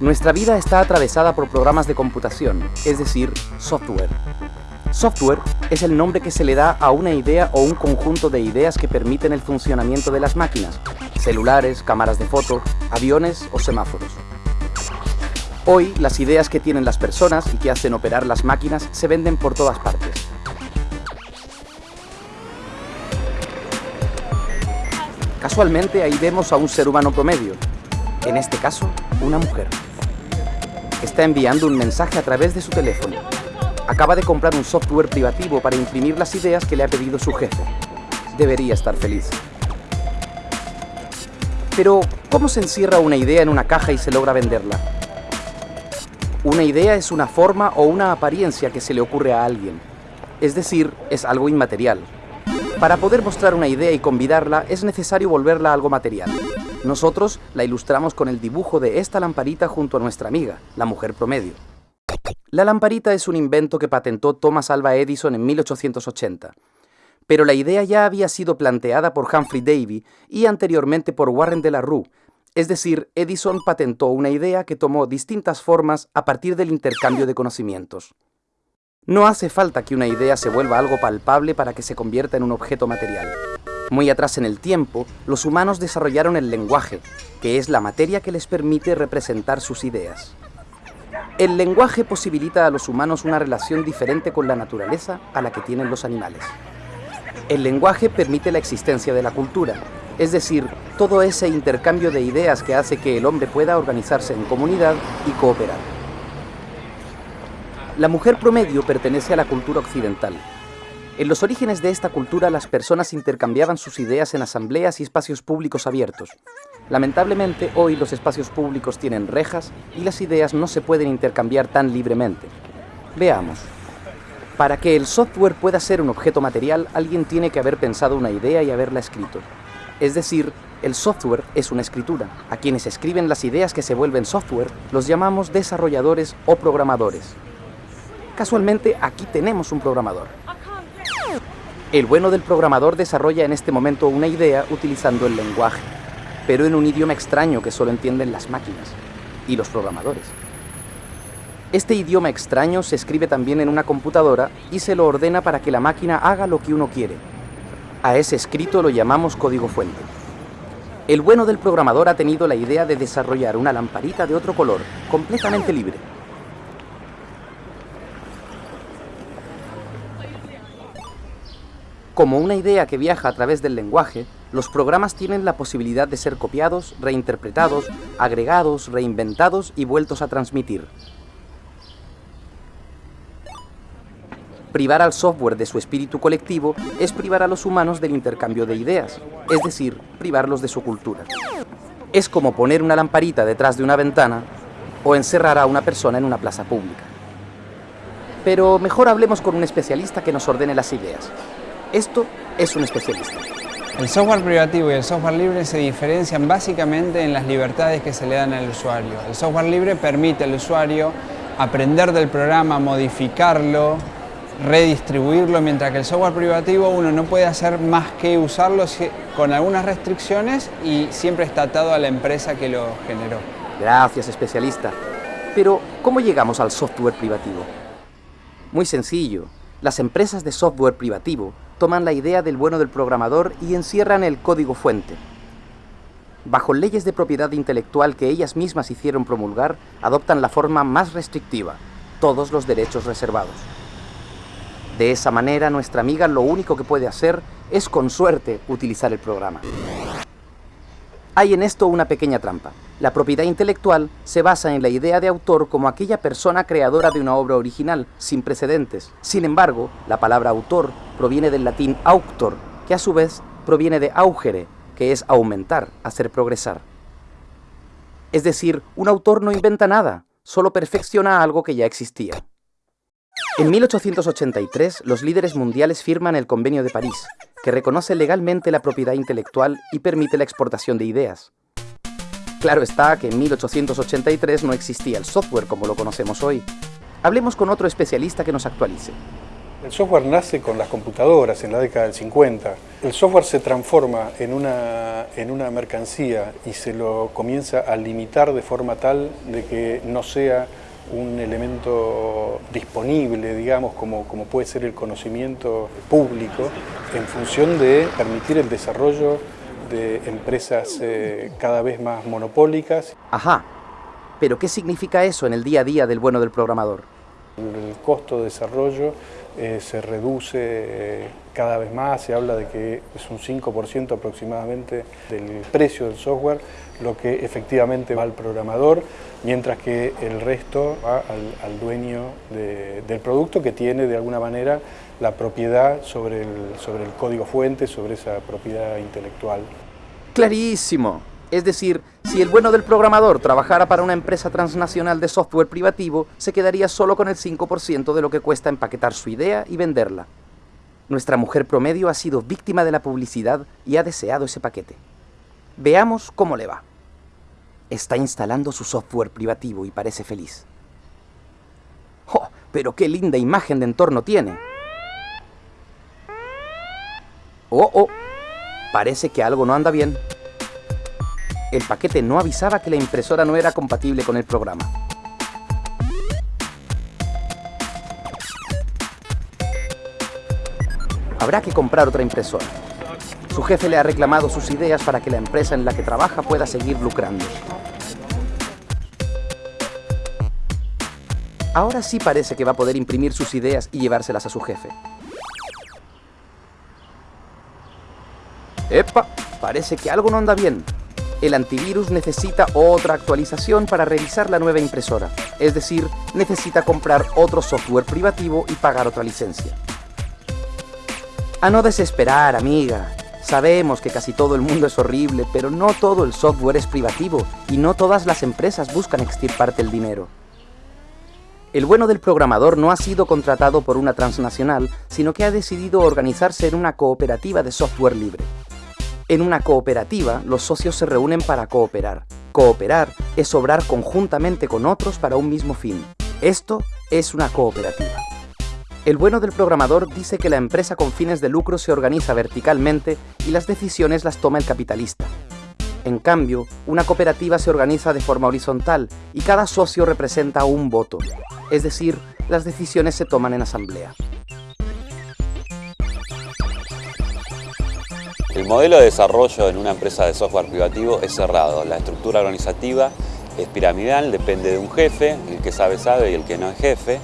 Nuestra vida está atravesada por programas de computación, es decir, software. Software es el nombre que se le da a una idea o un conjunto de ideas que permiten el funcionamiento de las máquinas, celulares, cámaras de foto, aviones o semáforos. Hoy, las ideas que tienen las personas y que hacen operar las máquinas se venden por todas partes. Casualmente ahí vemos a un ser humano promedio, en este caso, una mujer. Está enviando un mensaje a través de su teléfono. Acaba de comprar un software privativo para imprimir las ideas que le ha pedido su jefe. Debería estar feliz. Pero, ¿cómo se encierra una idea en una caja y se logra venderla? Una idea es una forma o una apariencia que se le ocurre a alguien. Es decir, es algo inmaterial. Para poder mostrar una idea y convidarla es necesario volverla algo material. Nosotros la ilustramos con el dibujo de esta lamparita junto a nuestra amiga, la mujer promedio. La lamparita es un invento que patentó Thomas Alva Edison en 1880. Pero la idea ya había sido planteada por Humphrey Davy y anteriormente por Warren de la Rue, es decir, Edison patentó una idea que tomó distintas formas a partir del intercambio de conocimientos. No hace falta que una idea se vuelva algo palpable para que se convierta en un objeto material. Muy atrás en el tiempo, los humanos desarrollaron el lenguaje, que es la materia que les permite representar sus ideas. El lenguaje posibilita a los humanos una relación diferente con la naturaleza a la que tienen los animales. El lenguaje permite la existencia de la cultura, es decir, todo ese intercambio de ideas que hace que el hombre pueda organizarse en comunidad y cooperar. La mujer promedio pertenece a la cultura occidental, en los orígenes de esta cultura las personas intercambiaban sus ideas en asambleas y espacios públicos abiertos. Lamentablemente hoy los espacios públicos tienen rejas y las ideas no se pueden intercambiar tan libremente. Veamos. Para que el software pueda ser un objeto material, alguien tiene que haber pensado una idea y haberla escrito. Es decir, el software es una escritura. A quienes escriben las ideas que se vuelven software los llamamos desarrolladores o programadores. Casualmente aquí tenemos un programador. El bueno del programador desarrolla en este momento una idea utilizando el lenguaje, pero en un idioma extraño que solo entienden las máquinas y los programadores. Este idioma extraño se escribe también en una computadora y se lo ordena para que la máquina haga lo que uno quiere. A ese escrito lo llamamos código fuente. El bueno del programador ha tenido la idea de desarrollar una lamparita de otro color, completamente libre, Como una idea que viaja a través del lenguaje, los programas tienen la posibilidad de ser copiados, reinterpretados, agregados, reinventados y vueltos a transmitir. Privar al software de su espíritu colectivo es privar a los humanos del intercambio de ideas, es decir, privarlos de su cultura. Es como poner una lamparita detrás de una ventana o encerrar a una persona en una plaza pública. Pero mejor hablemos con un especialista que nos ordene las ideas. Esto es un especialista. El software privativo y el software libre se diferencian básicamente en las libertades que se le dan al usuario. El software libre permite al usuario aprender del programa, modificarlo, redistribuirlo, mientras que el software privativo uno no puede hacer más que usarlo con algunas restricciones y siempre está atado a la empresa que lo generó. Gracias, especialista. Pero, ¿cómo llegamos al software privativo? Muy sencillo. Las empresas de software privativo toman la idea del bueno del programador y encierran el código fuente. Bajo leyes de propiedad intelectual que ellas mismas hicieron promulgar, adoptan la forma más restrictiva, todos los derechos reservados. De esa manera, nuestra amiga lo único que puede hacer es, con suerte, utilizar el programa. Hay en esto una pequeña trampa. La propiedad intelectual se basa en la idea de autor como aquella persona creadora de una obra original, sin precedentes. Sin embargo, la palabra autor proviene del latín auctor, que a su vez proviene de augere, que es aumentar, hacer progresar. Es decir, un autor no inventa nada, solo perfecciona algo que ya existía. En 1883, los líderes mundiales firman el Convenio de París, que reconoce legalmente la propiedad intelectual y permite la exportación de ideas. Claro está que en 1883 no existía el software como lo conocemos hoy. Hablemos con otro especialista que nos actualice. El software nace con las computadoras en la década del 50. El software se transforma en una, en una mercancía y se lo comienza a limitar de forma tal de que no sea un elemento disponible, digamos, como, como puede ser el conocimiento público, en función de permitir el desarrollo de empresas eh, cada vez más monopólicas. Ajá, pero ¿qué significa eso en el día a día del bueno del programador? El costo de desarrollo eh, se reduce eh, cada vez más, se habla de que es un 5% aproximadamente del precio del software lo que efectivamente va al programador, mientras que el resto va al, dueño del producto que tiene de alguna manera la propiedad sobre el, sobre el código fuente, sobre esa propiedad intelectual. Clarísimo. Es decir, si el bueno del programador trabajara para una empresa transnacional de software privativo, se quedaría solo con el 5% de lo que cuesta empaquetar su idea y venderla. Nuestra mujer promedio ha sido víctima de la publicidad y ha deseado ese paquete. Veamos cómo le va. Está instalando su software privativo y parece feliz. ¡Oh! Pero qué linda imagen de entorno tiene. ¡Oh, oh! Parece que algo no anda bien el paquete no avisaba que la impresora no era compatible con el programa. Habrá que comprar otra impresora. Su jefe le ha reclamado sus ideas para que la empresa en la que trabaja pueda seguir lucrando. Ahora sí parece que va a poder imprimir sus ideas y llevárselas a su jefe. ¡Epa! Parece que algo no anda bien el antivirus necesita otra actualización para revisar la nueva impresora, es decir, necesita comprar otro software privativo y pagar otra licencia. A no desesperar, amiga. Sabemos que casi todo el mundo es horrible, pero no todo el software es privativo y no todas las empresas buscan extirparte el dinero. El bueno del programador no ha sido contratado por una transnacional, sino que ha decidido organizarse en una cooperativa de software libre. En una cooperativa, los socios se reúnen para cooperar. Cooperar es obrar conjuntamente con otros para un mismo fin. Esto es una cooperativa. El bueno del programador dice que la empresa con fines de lucro se organiza verticalmente y las decisiones las toma el capitalista. En cambio, una cooperativa se organiza de forma horizontal y cada socio representa un voto, es decir, las decisiones se toman en asamblea. El modelo de desarrollo en una empresa de software privativo es cerrado. La estructura organizativa es piramidal, depende de un jefe, el que sabe sabe y el que no es jefe.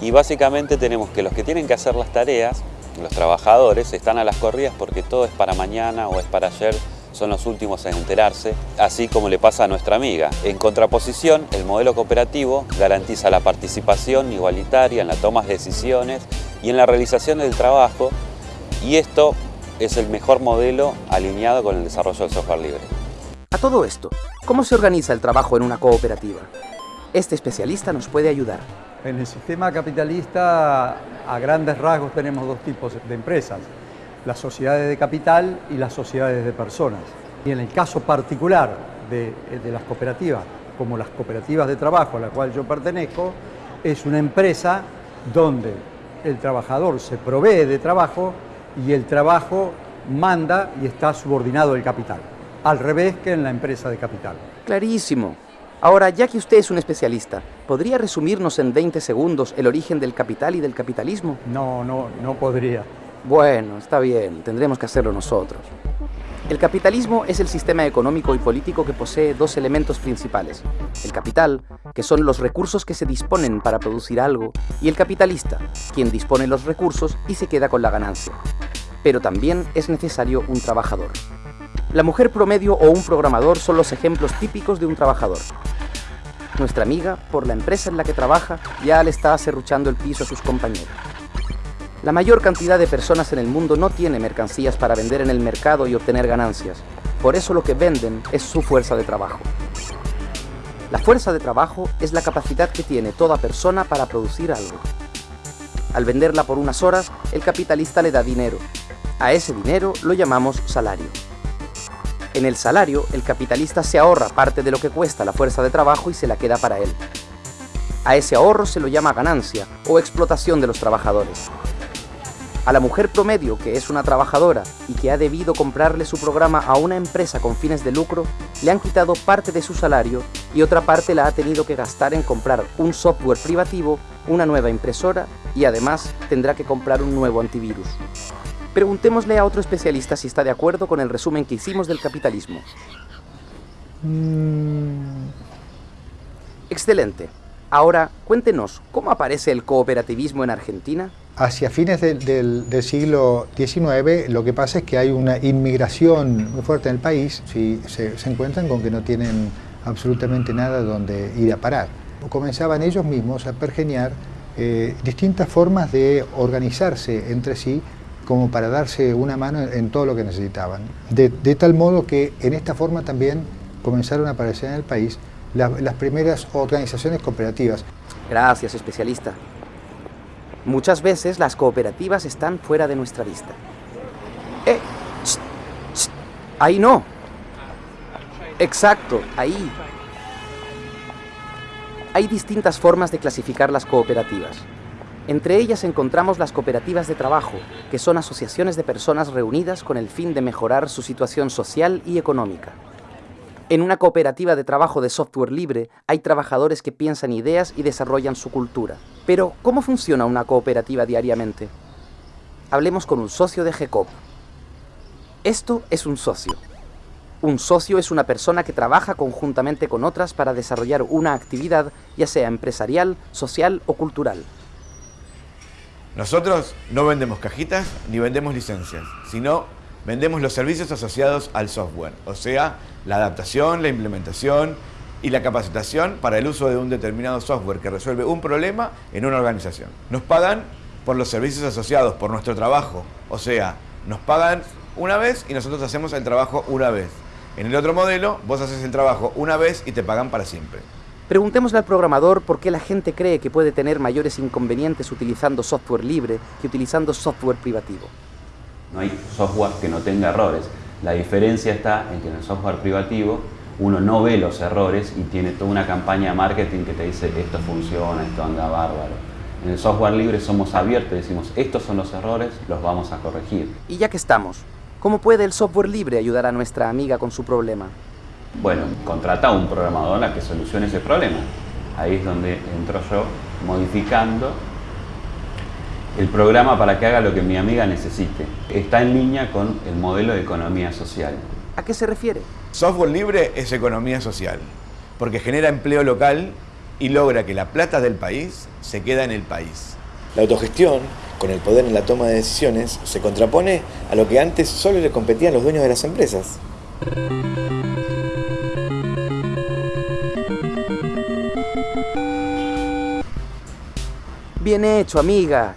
Y básicamente tenemos que los que tienen que hacer las tareas, los trabajadores, están a las corridas porque todo es para mañana o es para ayer, son los últimos en enterarse, así como le pasa a nuestra amiga. En contraposición, el modelo cooperativo garantiza la participación igualitaria en la toma de decisiones y en la realización del trabajo y esto es el mejor modelo alineado con el desarrollo del software libre. A todo esto, ¿cómo se organiza el trabajo en una cooperativa? Este especialista nos puede ayudar. En el sistema capitalista, a grandes rasgos, tenemos dos tipos de empresas, las sociedades de capital y las sociedades de personas. Y en el caso particular de, de las cooperativas, como las cooperativas de trabajo a la cual yo pertenezco, es una empresa donde el trabajador se provee de trabajo y el trabajo manda y está subordinado al capital, al revés que en la empresa de capital. Clarísimo. Ahora, ya que usted es un especialista, ¿podría resumirnos en 20 segundos el origen del capital y del capitalismo? No, no, no podría. Bueno, está bien, tendremos que hacerlo nosotros. El capitalismo es el sistema económico y político que posee dos elementos principales. El capital, que son los recursos que se disponen para producir algo, y el capitalista, quien dispone los recursos y se queda con la ganancia. Pero también es necesario un trabajador. La mujer promedio o un programador son los ejemplos típicos de un trabajador. Nuestra amiga, por la empresa en la que trabaja, ya le está acerruchando el piso a sus compañeros. La mayor cantidad de personas en el mundo no tiene mercancías para vender en el mercado y obtener ganancias. Por eso lo que venden es su fuerza de trabajo. La fuerza de trabajo es la capacidad que tiene toda persona para producir algo. Al venderla por unas horas, el capitalista le da dinero. A ese dinero lo llamamos salario. En el salario, el capitalista se ahorra parte de lo que cuesta la fuerza de trabajo y se la queda para él. A ese ahorro se lo llama ganancia o explotación de los trabajadores. A la mujer promedio, que es una trabajadora y que ha debido comprarle su programa a una empresa con fines de lucro, le han quitado parte de su salario y otra parte la ha tenido que gastar en comprar un software privativo, una nueva impresora y además tendrá que comprar un nuevo antivirus. Preguntémosle a otro especialista si está de acuerdo con el resumen que hicimos del capitalismo. Mm, Excelente. Ahora, cuéntenos, ¿cómo aparece el cooperativismo en Argentina? Hacia fines del, siglo XIX lo que pasa es que hay una inmigración muy fuerte en el país y se, encuentran con que no tienen absolutamente nada donde ir a parar. Comenzaban ellos mismos a pergeniar eh, distintas formas de organizarse entre sí como para darse una mano en, todo lo que necesitaban. De, tal modo que en esta forma también comenzaron a aparecer en el país la- las primeras organizaciones cooperativas. Gracias, especialista. Muchas veces las cooperativas están fuera de nuestra vista. ¡Eh! ¡Ahí no! Exacto, ahí. Hay distintas formas de clasificar las cooperativas. Entre ellas encontramos las cooperativas de trabajo, que son asociaciones de personas reunidas con el fin de mejorar su situación social y económica. En una cooperativa de trabajo de software libre hay trabajadores que piensan ideas y desarrollan su cultura. Pero, ¿cómo funciona una cooperativa diariamente? Hablemos con un socio de GECOP. Esto es un socio. Un socio es una persona que trabaja conjuntamente con otras para desarrollar una actividad, ya sea empresarial, social o cultural. Nosotros no vendemos cajitas ni vendemos licencias, sino vendemos los servicios asociados al software, o sea, la adaptación, la implementación y la capacitación para el uso de un determinado software que resuelve un problema en una organización. Nos pagan por los servicios asociados, por nuestro trabajo, o sea, nos pagan una vez y nosotros hacemos el trabajo una vez. En el otro modelo, vos haces el trabajo una vez y te pagan para siempre. Preguntémosle al programador por qué la gente cree que puede tener mayores inconvenientes utilizando software libre que utilizando software privativo. No hay software que no tenga errores. La diferencia está en que en el software privativo uno no ve los errores y tiene toda una campaña de marketing que te dice esto funciona, esto anda bárbaro. En el software libre somos abiertos y decimos estos son los errores, los vamos a corregir. Y ya que estamos, ¿cómo puede el software libre ayudar a nuestra amiga con su problema? Bueno, contrata a un programador a que solucione ese problema. Ahí es donde entro yo modificando el programa para que haga lo que mi amiga necesite. Está en línea con el modelo de economía social. ¿A qué se refiere? Software libre es economía social, porque genera empleo local y logra que la plata del país se queda en el país. La autogestión, con el poder en la toma de decisiones, se contrapone a lo que antes solo le competían los dueños de las empresas. Bien hecho, amiga.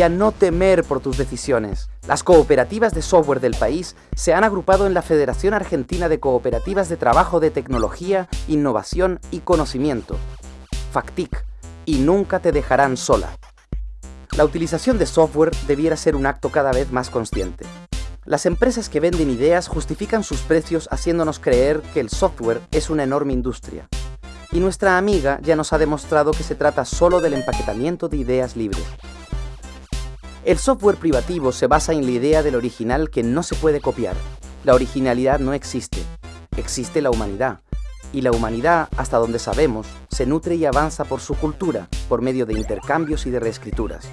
Y a no temer por tus decisiones. Las cooperativas de software del país se han agrupado en la Federación Argentina de Cooperativas de Trabajo de Tecnología, Innovación y Conocimiento, FACTIC, y nunca te dejarán sola. La utilización de software debiera ser un acto cada vez más consciente. Las empresas que venden ideas justifican sus precios haciéndonos creer que el software es una enorme industria. Y nuestra amiga ya nos ha demostrado que se trata solo del empaquetamiento de ideas libres. El software privativo se basa en la idea del original que no se puede copiar. La originalidad no existe, existe la humanidad. Y la humanidad, hasta donde sabemos, se nutre y avanza por su cultura, por medio de intercambios y de reescrituras.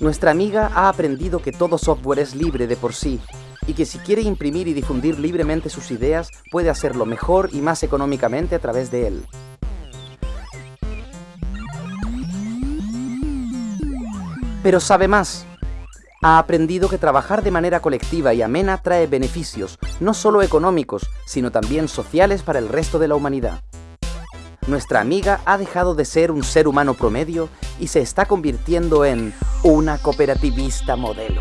Nuestra amiga ha aprendido que todo software es libre de por sí y que si quiere imprimir y difundir libremente sus ideas, puede hacerlo mejor y más económicamente a través de él. Pero sabe más. Ha aprendido que trabajar de manera colectiva y amena trae beneficios, no solo económicos, sino también sociales para el resto de la humanidad. Nuestra amiga ha dejado de ser un ser humano promedio y se está convirtiendo en una cooperativista modelo.